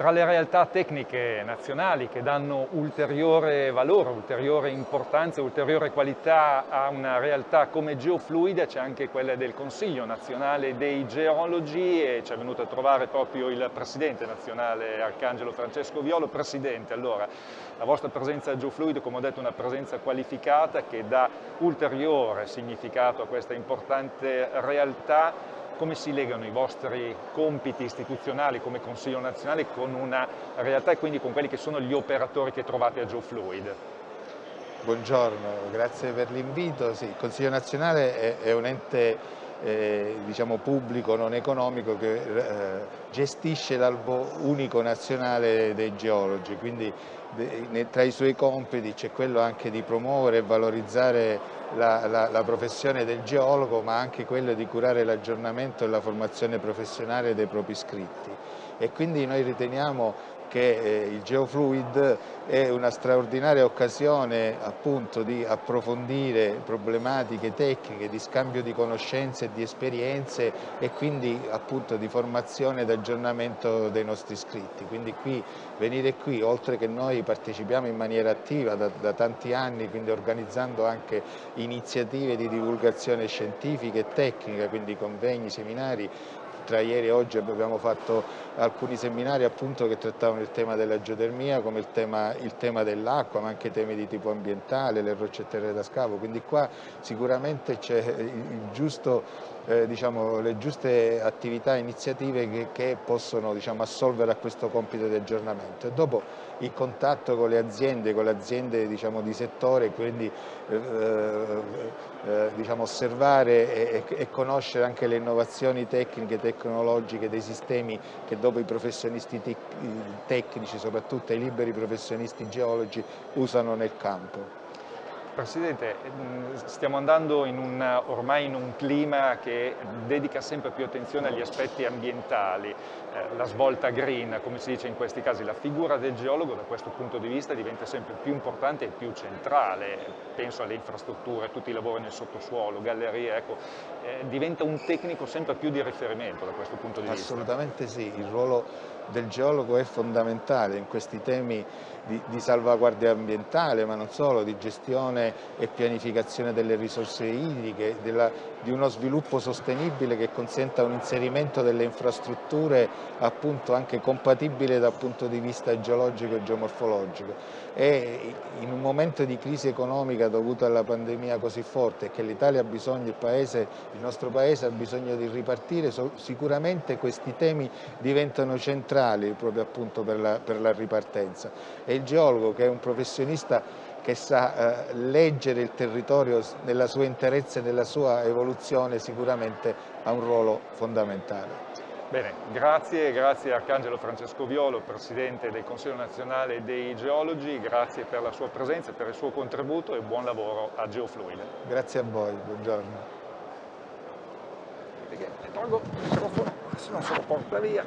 tra le realtà tecniche nazionali che danno ulteriore valore, ulteriore importanza, ulteriore qualità a una realtà come Geofluid c'è anche quella del Consiglio nazionale dei geologi e ci è venuto a trovare proprio il Presidente nazionale Arcangelo Francesco Violo. Presidente, allora, la vostra presenza a Geofluid, come ho detto, è una presenza qualificata che dà ulteriore significato a questa importante realtà come si legano i vostri compiti istituzionali come Consiglio nazionale con una realtà e quindi con quelli che sono gli operatori che trovate a GeoFluid? Buongiorno, grazie per l'invito. Sì, il Consiglio nazionale è, è un ente eh, diciamo pubblico non economico che eh, gestisce l'albo unico nazionale dei geologi, quindi de, tra i suoi compiti c'è quello anche di promuovere e valorizzare la, la, la, professione del geologo ma anche quello di curare l'aggiornamento e la formazione professionale dei propri iscritti e quindi noi riteniamo che eh, il Geofluid è una straordinaria occasione appunto di approfondire problematiche tecniche, di scambio di conoscenze e di esperienze e quindi appunto di formazione ed aggiornamento dei nostri iscritti. Quindi qui, venire qui, oltre che noi partecipiamo in maniera attiva da, da tanti anni, quindi organizzando anche iniziative di divulgazione scientifica e tecnica, quindi convegni, seminari, tra ieri e oggi abbiamo fatto alcuni seminari appunto che trattavano il tema della geotermia come il tema, tema dell'acqua ma anche temi di tipo ambientale, le rocce terre da scavo, quindi qua sicuramente c'è eh, diciamo, le giuste attività e iniziative che, che possono diciamo, assolvere a questo compito di aggiornamento. E dopo il contatto con le aziende, con le aziende diciamo, di settore, quindi eh, eh, eh, diciamo, osservare e, e, conoscere anche le innovazioni tecniche, tecnologiche dei sistemi che dopo i professionisti tecnici, soprattutto i liberi professionisti geologi, usano nel campo. Presidente, mm, stiamo andando in un, ormai in un clima che dedica sempre più attenzione agli aspetti ambientali, eh, la svolta green, come si dice in questi casi, la figura del geologo da questo punto di vista diventa sempre più importante e più centrale, penso alle infrastrutture, tutti i lavori nel sottosuolo, gallerie, ecco, eh, diventa un tecnico sempre più di riferimento da questo punto di vista. Assolutamente sì, il ruolo del geologo è fondamentale in questi temi di, di, salvaguardia ambientale, ma non solo, di gestione e pianificazione delle risorse idriche, della, di uno sviluppo sostenibile che consenta un inserimento delle infrastrutture appunto anche compatibile dal punto di vista geologico e geomorfologico. E in un momento di crisi economica dovuta alla pandemia così forte che l'Italia ha bisogno, il, paese, il nostro paese ha bisogno di ripartire, sicuramente questi temi diventano centrali proprio appunto per la, per la ripartenza. E il geologo che è un professionista che sa eh, leggere il territorio nella sua interezza e nella sua evoluzione sicuramente ha un ruolo fondamentale. Bene, grazie, grazie Arcangelo Francesco Violo, Presidente del Consiglio Nazionale dei Geologi, grazie per la sua presenza, per il suo contributo e buon lavoro a Geofluid. Grazie a voi, buongiorno. Tolgo il microfono, se non se lo porta via.